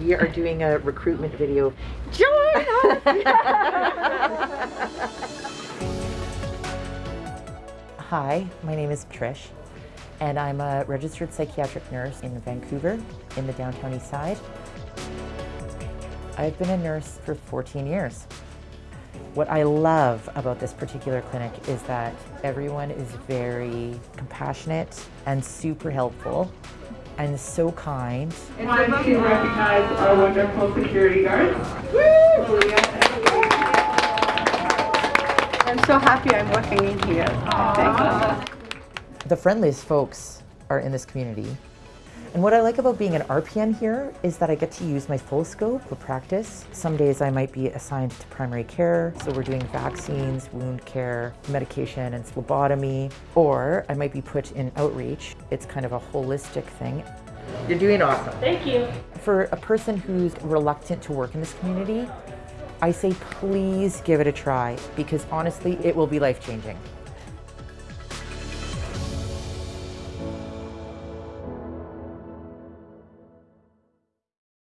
We are doing a recruitment video. Join! Hi, my name is Trish, and I'm a registered psychiatric nurse in Vancouver in the downtown east side. I've been a nurse for 14 years. What I love about this particular clinic is that everyone is very compassionate and super helpful and so kind. It's time to recognize our wonderful security guards. I'm so happy I'm working in here. Thank you. The friendliest folks are in this community. And what I like about being an RPN here is that I get to use my full scope for practice. Some days I might be assigned to primary care, so we're doing vaccines, wound care, medication, and phlebotomy. Or I might be put in outreach. It's kind of a holistic thing. You're doing awesome. Thank you. For a person who's reluctant to work in this community, I say please give it a try because honestly, it will be life changing.